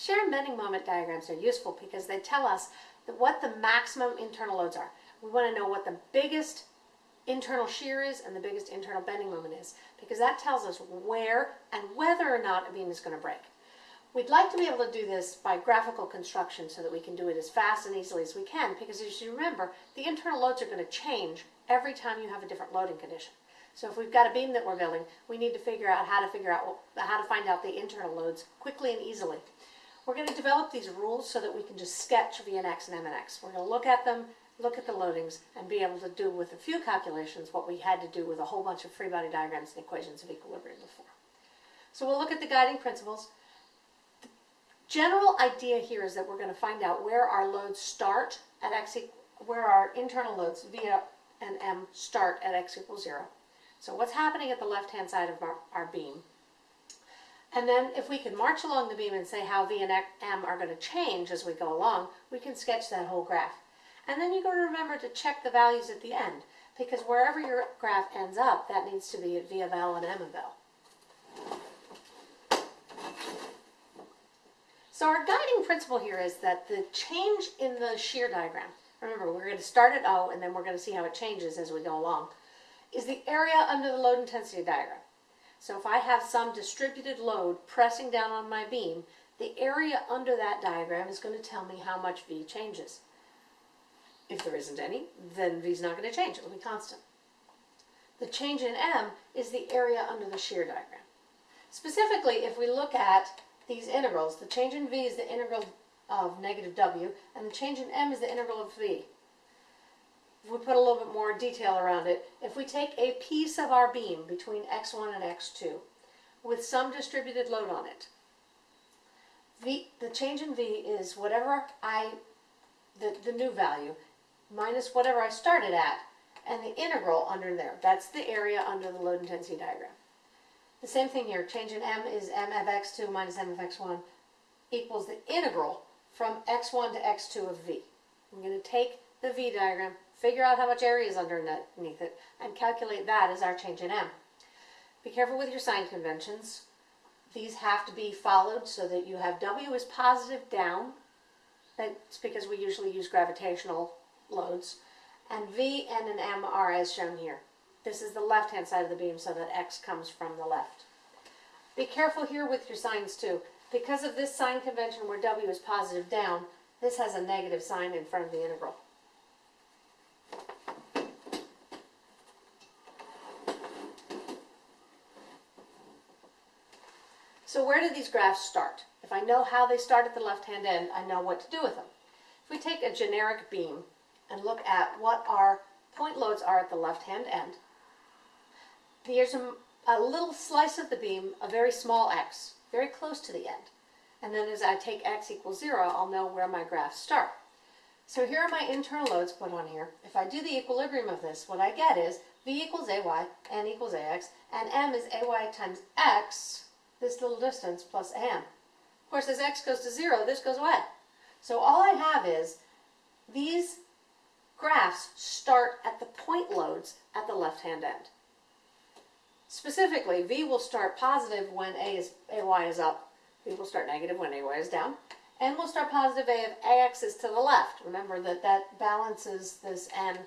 Shear and bending moment diagrams are useful because they tell us what the maximum internal loads are. We want to know what the biggest internal shear is and the biggest internal bending moment is because that tells us where and whether or not a beam is going to break. We'd like to be able to do this by graphical construction so that we can do it as fast and easily as we can because as you remember, the internal loads are going to change every time you have a different loading condition. So if we've got a beam that we're building, we need to figure out how to figure out how to find out the internal loads quickly and easily. We're going to develop these rules so that we can just sketch V and X and M and X. We're going to look at them, look at the loadings, and be able to do with a few calculations what we had to do with a whole bunch of free body diagrams and equations of equilibrium before. So we'll look at the guiding principles. The general idea here is that we're going to find out where our loads start at x, where our internal loads V and M start at x equals 0. So what's happening at the left-hand side of our, our beam? And then if we can march along the beam and say how V and M are going to change as we go along, we can sketch that whole graph. And then you've got to remember to check the values at the end, because wherever your graph ends up, that needs to be at V of L and M of L. So our guiding principle here is that the change in the shear diagram, remember we're going to start at O and then we're going to see how it changes as we go along, is the area under the load intensity diagram. So if I have some distributed load pressing down on my beam, the area under that diagram is going to tell me how much V changes. If there isn't any, then V is not going to change. It will be constant. The change in M is the area under the shear diagram. Specifically, if we look at these integrals, the change in V is the integral of negative W, and the change in M is the integral of V we put a little bit more detail around it, if we take a piece of our beam between x1 and x2 with some distributed load on it, v, the change in V is whatever I, the, the new value, minus whatever I started at, and the integral under there. That's the area under the load intensity diagram. The same thing here, change in M is M of x2 minus M of x1 equals the integral from x1 to x2 of V. I'm going to take the V diagram, figure out how much area is underneath it, and calculate that as our change in M. Be careful with your sign conventions. These have to be followed so that you have W is positive down. That's because we usually use gravitational loads. And V, N, and M are as shown here. This is the left-hand side of the beam so that X comes from the left. Be careful here with your signs too. Because of this sign convention where W is positive down, this has a negative sign in front of the integral. So where do these graphs start? If I know how they start at the left-hand end, I know what to do with them. If we take a generic beam and look at what our point loads are at the left-hand end, here's a, a little slice of the beam, a very small x, very close to the end. And then as I take x equals 0, I'll know where my graphs start. So here are my internal loads put on here. If I do the equilibrium of this, what I get is v equals ay, n equals ax, and m is ay times x this little distance plus m. Of course, as x goes to 0, this goes away. So all I have is these graphs start at the point loads at the left-hand end. Specifically, v will start positive when a is, ay is up. v will start negative when ay is down. n will start positive a if ax is to the left. Remember that that balances this n.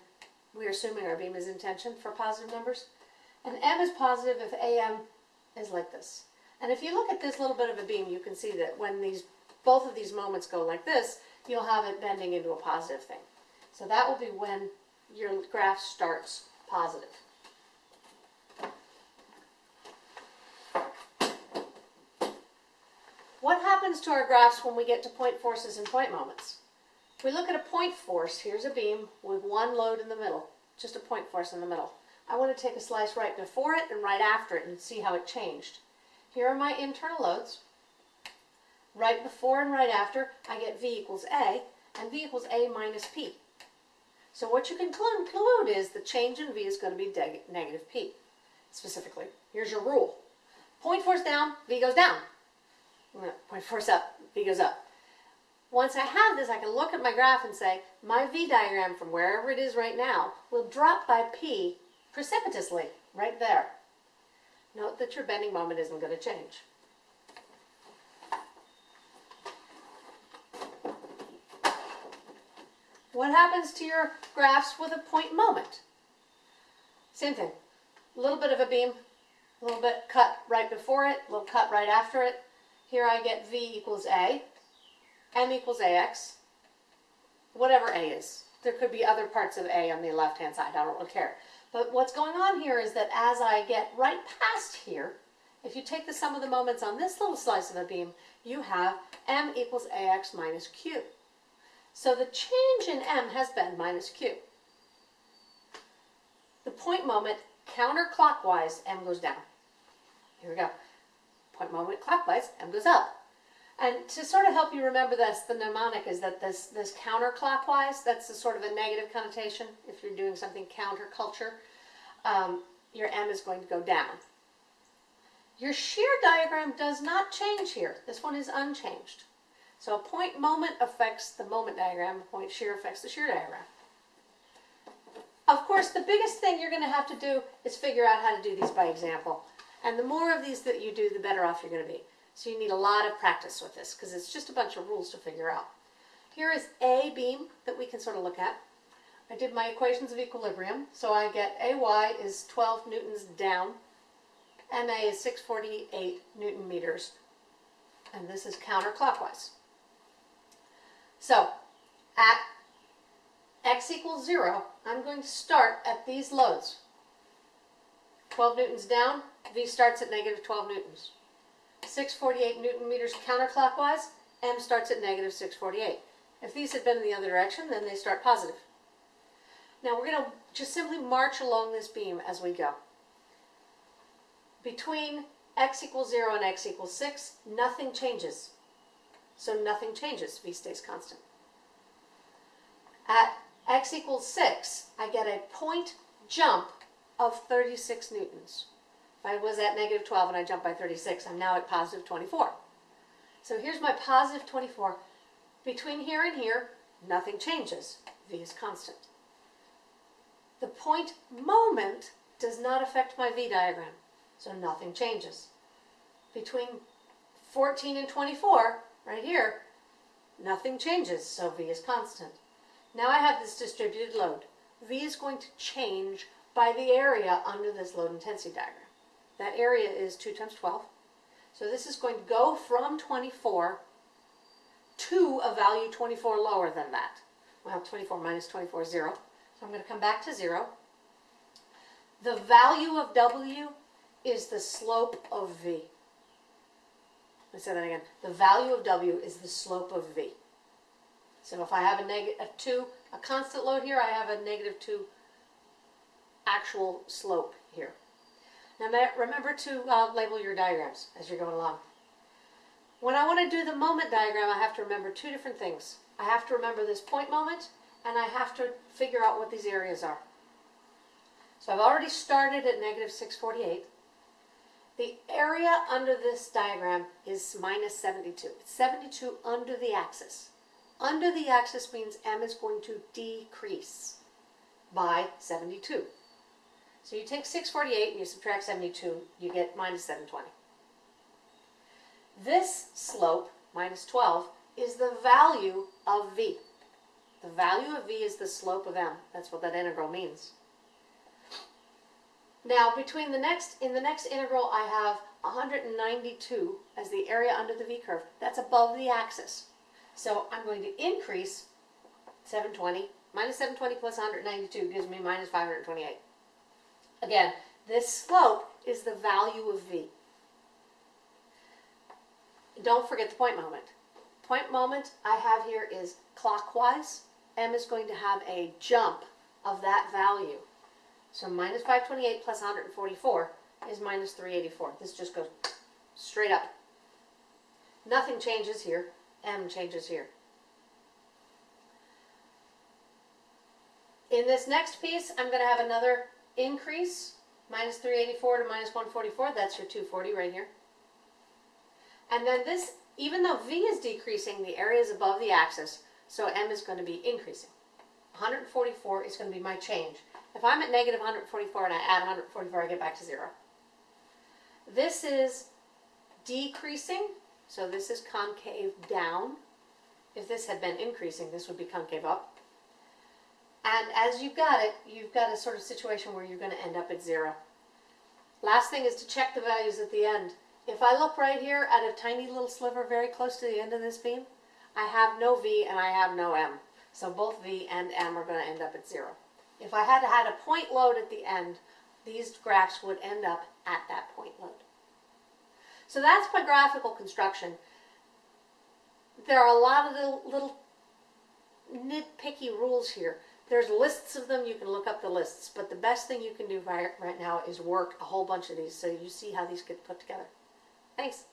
We're assuming our beam is in tension for positive numbers. And m is positive if am is like this. And if you look at this little bit of a beam, you can see that when these both of these moments go like this, you'll have it bending into a positive thing. So that will be when your graph starts positive. What happens to our graphs when we get to point forces and point moments? If we look at a point force, here's a beam with one load in the middle, just a point force in the middle. I want to take a slice right before it and right after it and see how it changed. Here are my internal loads. Right before and right after, I get V equals A, and V equals A minus P. So what you can conclude is the change in V is going to be negative P. Specifically, here's your rule. Point force down, V goes down. Point force up, V goes up. Once I have this, I can look at my graph and say, my V diagram from wherever it is right now will drop by P precipitously, right there. Note that your bending moment isn't going to change. What happens to your graphs with a point moment? Same thing. A little bit of a beam, a little bit cut right before it, a little cut right after it. Here I get V equals A, M equals AX, whatever A is. There could be other parts of A on the left-hand side, I don't really care. But what's going on here is that as I get right past here, if you take the sum of the moments on this little slice of a beam, you have M equals AX minus Q. So the change in M has been minus Q. The point moment counterclockwise, M goes down. Here we go. Point moment clockwise, M goes up. And to sort of help you remember this, the mnemonic is that this, this counterclockwise, that's a sort of a negative connotation. If you're doing something counterculture, um, your M is going to go down. Your shear diagram does not change here. This one is unchanged. So a point moment affects the moment diagram, a point shear affects the shear diagram. Of course, the biggest thing you're going to have to do is figure out how to do these by example. And the more of these that you do, the better off you're going to be. So you need a lot of practice with this because it's just a bunch of rules to figure out. Here is a beam that we can sort of look at. I did my equations of equilibrium. So I get AY is 12 newtons down. MA is 648 newton meters. And this is counterclockwise. So at x equals 0, I'm going to start at these loads. 12 newtons down, V starts at negative 12 newtons. 648 newton meters counterclockwise, M starts at negative 648. If these had been in the other direction, then they start positive. Now we're going to just simply march along this beam as we go. Between x equals 0 and x equals 6, nothing changes. So nothing changes, V stays constant. At x equals 6, I get a point jump of 36 newtons. I was at negative 12 and I jumped by 36, I'm now at positive 24. So here's my positive 24. Between here and here, nothing changes. V is constant. The point moment does not affect my V diagram, so nothing changes. Between 14 and 24, right here, nothing changes, so V is constant. Now I have this distributed load. V is going to change by the area under this load intensity diagram. That area is 2 times 12. So this is going to go from 24 to a value 24 lower than that. Well, 24 minus 24 is 0. So I'm going to come back to 0. The value of W is the slope of V. Let me say that again. The value of W is the slope of V. So if I have a negative a 2, a constant load here, I have a negative 2 actual slope here. Now remember to uh, label your diagrams as you're going along. When I want to do the moment diagram, I have to remember two different things. I have to remember this point moment, and I have to figure out what these areas are. So I've already started at negative 648. The area under this diagram is minus 72. It's 72 under the axis. Under the axis means m is going to decrease by 72. So you take 648 and you subtract 72, you get minus 720. This slope, minus 12, is the value of v. The value of v is the slope of m. That's what that integral means. Now, between the next, in the next integral, I have 192 as the area under the v-curve. That's above the axis. So I'm going to increase 720. Minus 720 plus 192 gives me minus 528. Again, this slope is the value of v. Don't forget the point moment. Point moment I have here is clockwise. m is going to have a jump of that value. So minus 528 plus 144 is minus 384. This just goes straight up. Nothing changes here. m changes here. In this next piece, I'm going to have another increase, minus 384 to minus 144, that's your 240 right here. And then this, even though V is decreasing, the area is above the axis, so M is going to be increasing. 144 is going to be my change. If I'm at negative 144 and I add 144, I get back to zero. This is decreasing, so this is concave down. If this had been increasing, this would be concave up. And as you've got it, you've got a sort of situation where you're going to end up at zero. Last thing is to check the values at the end. If I look right here at a tiny little sliver very close to the end of this beam, I have no V and I have no M. So both V and M are going to end up at zero. If I had had a point load at the end, these graphs would end up at that point load. So that's my graphical construction. There are a lot of little, nitpicky rules here. There's lists of them, you can look up the lists, but the best thing you can do right, now is work a whole bunch of these so you see how these get put together. Thanks.